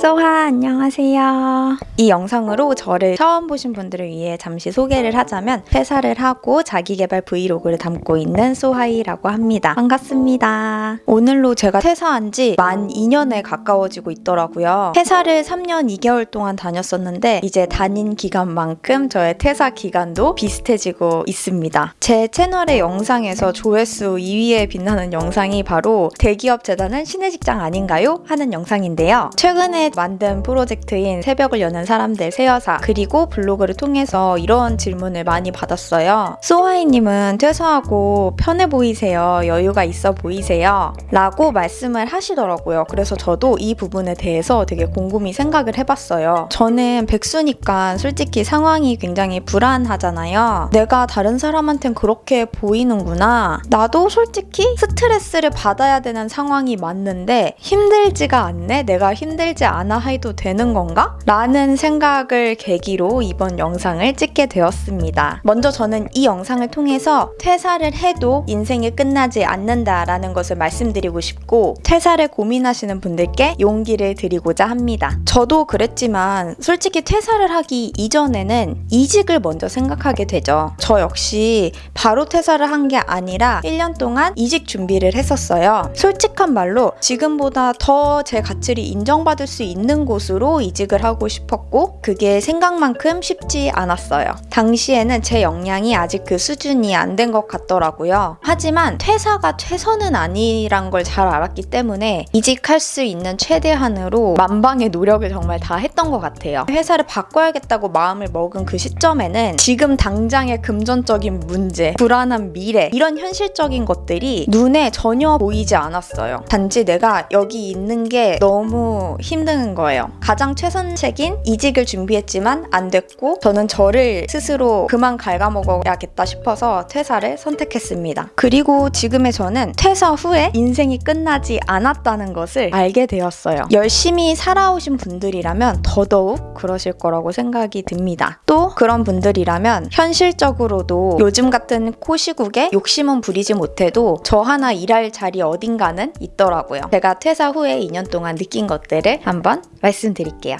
소하 안녕하세요. 이 영상으로 저를 처음 보신 분들을 위해 잠시 소개를 하자면 퇴사를 하고 자기개발 브이로그를 담고 있는 소하이라고 합니다. 반갑습니다. 오늘로 제가 퇴사한 지 만 2년에 가까워지고 있더라고요. 퇴사를 3년 2개월 동안 다녔었는데 이제 다닌 기간만큼 저의 퇴사 기간도 비슷해지고 있습니다. 제 채널의 영상에서 조회수 2위에 빛나는 영상이 바로 대기업 재단은 신의 직장 아닌가요? 하는 영상인데요. 최근에 만든 프로젝트인 새벽을 여는 사람들 새여사 그리고 블로그를 통해서 이런 질문을 많이 받았어요. 소하이님은 퇴사하고 편해 보이세요? 여유가 있어 보이세요? 라고 말씀을 하시더라고요. 그래서 저도 이 부분에 대해서 되게 곰곰이 생각을 해봤어요. 저는 백수니까 솔직히 상황이 굉장히 불안하잖아요. 내가 다른 사람한텐 그렇게 보이는구나. 나도 솔직히 스트레스를 받아야 되는 상황이 맞는데 힘들지가 않네? 내가 힘들지 않아 해도 되는 건가? 라는 생각을 계기로 이번 영상을 찍게 되었습니다. 먼저 저는 이 영상을 통해서 퇴사를 해도 인생이 끝나지 않는다라는 것을 말씀드리고 싶고 퇴사를 고민하시는 분들께 용기를 드리고자 합니다. 저도 그랬지만 솔직히 퇴사를 하기 이전에는 이직을 먼저 생각하게 되죠. 저 역시 바로 퇴사를 한 게 아니라 1년 동안 이직 준비를 했었어요. 솔직한 말로 지금보다 더 제 가치를 인정받을 수 있는 곳으로 이직을 하고 싶었고 그게 생각만큼 쉽지 않았어요. 당시에는 제 역량이 아직 그 수준이 안 된 것 같더라고요. 하지만 퇴사가 최선은 아니란 걸 잘 알았기 때문에 이직할 수 있는 최대한으로 만방의 노력을 정말 다 했던 것 같아요. 회사를 바꿔야겠다고 마음을 먹은 그 시점에는 지금 당장의 금전적인 문제, 불안한 미래 이런 현실적인 것들이 눈에 전혀 보이지 않았어요. 단지 내가 여기 있는 게 너무 힘든 거예요. 가장 최선책인 이직을 준비했지만 안 됐고 저는 저를 스스로 그만 갉아먹어야겠다 싶어서 퇴사를 선택했습니다. 그리고 지금의 저는 퇴사 후에 인생이 끝나지 않았다는 것을 알게 되었어요. 열심히 살아오신 분들이라면 더더욱 그러실 거라고 생각이 듭니다. 또 그런 분들이라면 현실적으로도 요즘 같은 코시국에 욕심은 부리지 못해도 저 하나 일할 자리 어딘가는 있더라고요. 제가 퇴사 후에 2년 동안 느낀 것들을 한번 말씀드릴게요.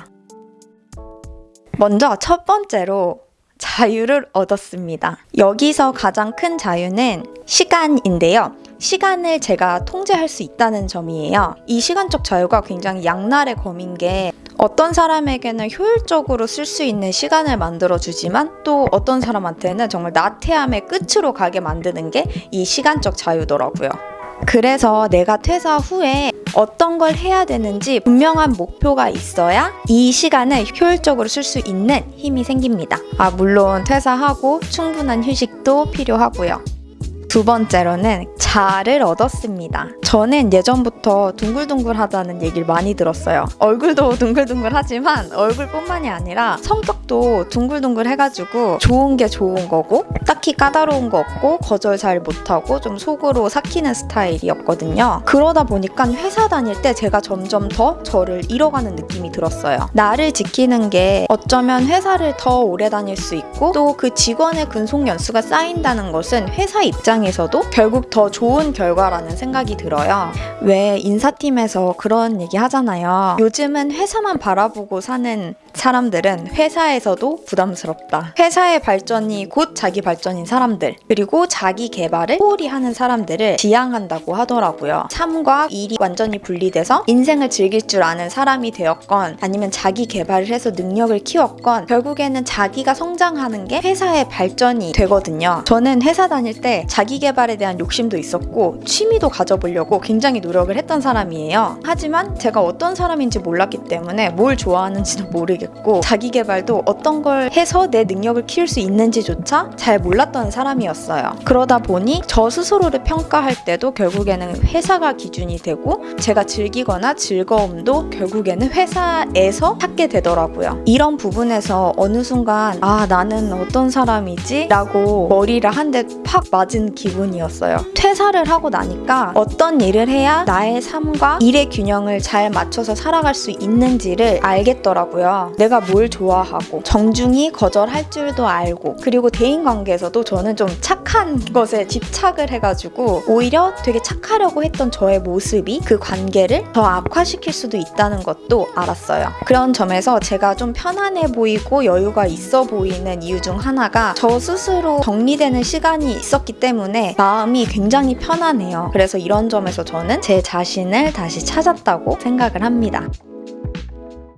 먼저 첫 번째로 자유를 얻었습니다. 여기서 가장 큰 자유는 시간인데요. 시간을 제가 통제할 수 있다는 점이에요. 이 시간적 자유가 굉장히 양날의 검인 게 어떤 사람에게는 효율적으로 쓸 수 있는 시간을 만들어 주지만 또 어떤 사람한테는 정말 나태함의 끝으로 가게 만드는 게 이 시간적 자유더라고요. 그래서 내가 퇴사 후에 어떤 걸 해야 되는지 분명한 목표가 있어야 이 시간을 효율적으로 쓸 수 있는 힘이 생깁니다. 아, 물론 퇴사하고 충분한 휴식도 필요하고요. 두 번째로는 자를 얻었습니다. 저는 예전부터 둥글둥글하다는 얘기를 많이 들었어요. 얼굴도 둥글둥글하지만 얼굴뿐만이 아니라 성격도 둥글둥글해가지고 좋은 게 좋은 거고 딱히 까다로운 거 없고 거절 잘 못하고 좀 속으로 삭히는 스타일이었거든요. 그러다 보니까 회사 다닐 때 제가 점점 더 저를 잃어가는 느낌이 들었어요. 나를 지키는 게 어쩌면 회사를 더 오래 다닐 수 있고 또 그 직원의 근속 연수가 쌓인다는 것은 회사 입장 에서도 결국 더 좋은 결과라는 생각이 들어요. 왜 인사팀에서 그런 얘기 하잖아요. 요즘은 회사만 바라보고 사는 사람들은 회사에서도 부담스럽다. 회사의 발전이 곧 자기 발전인 사람들, 그리고 자기 개발을 소홀히 하는 사람들을 지향한다고 하더라고요. 삶과 일이 완전히 분리돼서 인생을 즐길 줄 아는 사람이 되었건, 아니면 자기 개발을 해서 능력을 키웠건, 결국에는 자기가 성장하는 게 회사의 발전이 되거든요. 저는 회사 다닐 때 자기 개발에 대한 욕심도 있었고, 취미도 가져보려고 굉장히 노력을 했던 사람이에요. 하지만 제가 어떤 사람인지 몰랐기 때문에 뭘 좋아하는지도 모르겠고, 모 르겠고 자기 개발도 어떤 걸 해서 내 능력을 키울 수 있는지조차 잘 몰랐던 사람이었어요. 그러다 보니 저 스스로를 평가할 때도 결국에는 회사가 기준이 되고 제가 즐기거나 즐거움도 결국에는 회사에서 찾게 되더라고요. 이런 부분에서 어느 순간 아 나는 어떤 사람이지? 라고 머리를 한 대 팍 맞은 기분이었어요. 퇴사를 하고 나니까 어떤 일을 해야 나의 삶과 일의 균형을 잘 맞춰서 살아갈 수 있는지를 알겠더라고요. 내가 뭘 좋아하고 정중히 거절할 줄도 알고 그리고 대인 관계에서도 저는 좀 착한 것에 집착을 해가지고 오히려 되게 착하려고 했던 저의 모습이 그 관계를 더 악화시킬 수도 있다는 것도 알았어요. 그런 점에서 제가 좀 편안해 보이고 여유가 있어 보이는 이유 중 하나가 저 스스로 정리되는 시간이 있었기 때문에 마음이 굉장히 편안해요. 그래서 이런 점에서 저는 제 자신을 다시 찾았다고 생각을 합니다.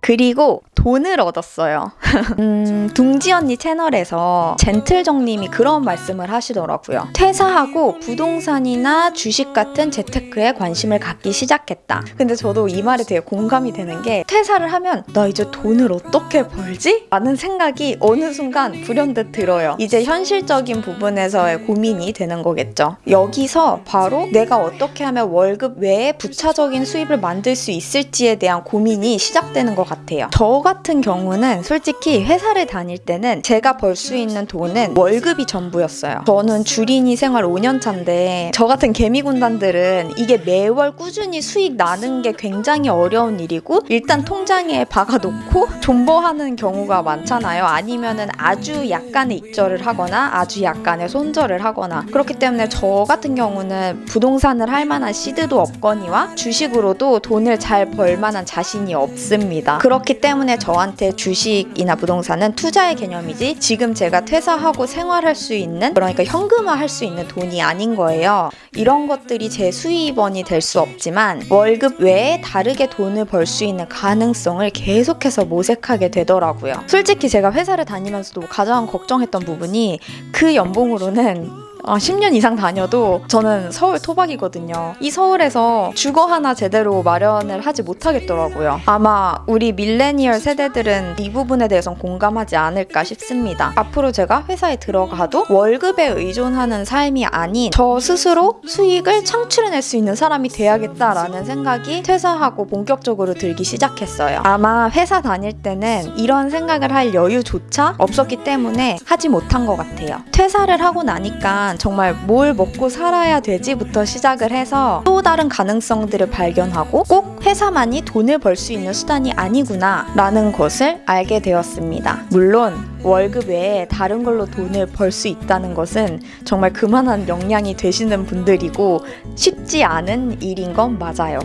그리고 돈을 얻었어요. 음, 둥지 언니 채널에서 젠틀정님이 그런 말씀을 하시더라고요. 퇴사하고 부동산이나 주식 같은 재테크에 관심을 갖기 시작했다. 근데 저도 이 말에 되게 공감이 되는 게 퇴사를 하면 나 이제 돈을 어떻게 벌지? 라는 생각이 어느 순간 불현듯 들어요. 이제 현실적인 부분에서의 고민이 되는 거겠죠. 여기서 바로 내가 어떻게 하면 월급 외에 부차적인 수입을 만들 수 있을지에 대한 고민이 시작되는 것 같아요. 저 같은 경우는 솔직히 회사를 다닐 때는 제가 벌 수 있는 돈은 월급이 전부였어요. 저는 주린이 생활 5년 차인데 저 같은 개미군단들은 이게 매월 꾸준히 수익 나는 게 굉장히 어려운 일이고 일단 통장에 박아놓고 존버하는 경우가 많잖아요. 아니면은 아주 약간의 익절을 하거나 아주 약간의 손절을 하거나 그렇기 때문에 저 같은 경우는 부동산을 할 만한 시드도 없거니와 주식으로도 돈을 잘 벌 만한 자신이 없습니다. 그렇기 때문에 저한테 주식이나 부동산은 투자의 개념이지 지금 제가 퇴사하고 생활할 수 있는 그러니까 현금화 할 수 있는 돈이 아닌 거예요. 이런 것들이 제 수입원이 될 수 없지만 월급 외에 다르게 돈을 벌 수 있는 가능성을 계속해서 모색하게 되더라고요. 솔직히 제가 회사를 다니면서도 가장 걱정했던 부분이 그 연봉으로는 아, 10년 이상 다녀도 저는 서울 토박이거든요. 이 서울에서 주거 하나 제대로 마련을 하지 못하겠더라고요. 아마 우리 밀레니얼 세대들은 이 부분에 대해선 공감하지 않을까 싶습니다. 앞으로 제가 회사에 들어가도 월급에 의존하는 삶이 아닌 저 스스로 수익을 창출해낼 수 있는 사람이 돼야겠다라는 생각이 퇴사하고 본격적으로 들기 시작했어요. 아마 회사 다닐 때는 이런 생각을 할 여유조차 없었기 때문에 하지 못한 것 같아요. 퇴사를 하고 나니까 정말 뭘 먹고 살아야 되지부터 시작을 해서 또 다른 가능성들을 발견하고 꼭 회사만이 돈을 벌 수 있는 수단이 아니구나 라는 것을 알게 되었습니다. 물론 월급 외에 다른 걸로 돈을 벌 수 있다는 것은 정말 그만한 역량이 되시는 분들이고 쉽지 않은 일인 건 맞아요.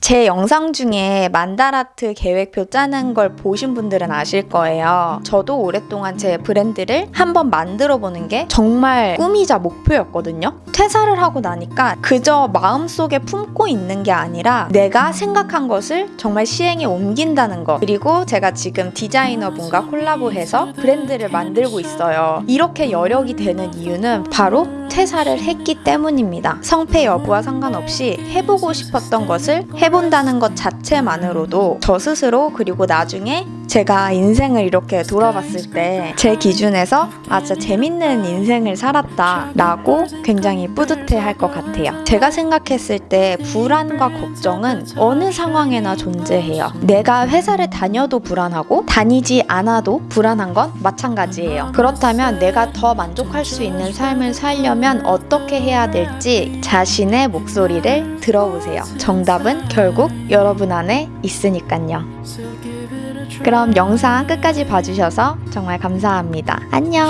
제 영상 중에 만다라트 계획표 짜는 걸 보신 분들은 아실 거예요. 저도 오랫동안 제 브랜드를 한번 만들어 보는 게 정말 꿈이자 목표였거든요. 퇴사를 하고 나니까 그저 마음속에 품고 있는 게 아니라 내가 생각한 것을 정말 시행에 옮긴다는 것. 그리고 제가 지금 디자이너분과 콜라보해서 브랜드를 만들고 있어요. 이렇게 여력이 되는 이유는 바로 퇴사를 했기 때문입니다. 성패 여부와 상관없이 해보고 싶었던 것을 해본다는 것 자체만으로도 저 스스로 그리고 나중에 제가 인생을 이렇게 돌아봤을 때 제 기준에서 아 진짜 재밌는 인생을 살았다 라고 굉장히 뿌듯해 할 것 같아요. 제가 생각했을 때 불안과 걱정은 어느 상황에나 존재해요. 내가 회사를 다녀도 불안하고 다니지 않아도 불안한 건 마찬가지예요. 그렇다면 내가 더 만족할 수 있는 삶을 살려면 어떻게 해야 될지 자신의 목소리를 들어보세요. 정답은 결국 여러분 안에 있으니까요. 그럼 영상 끝까지 봐주셔서 정말 감사합니다. 안녕!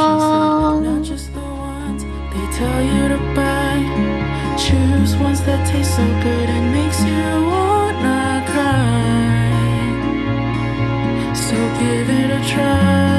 So give it a try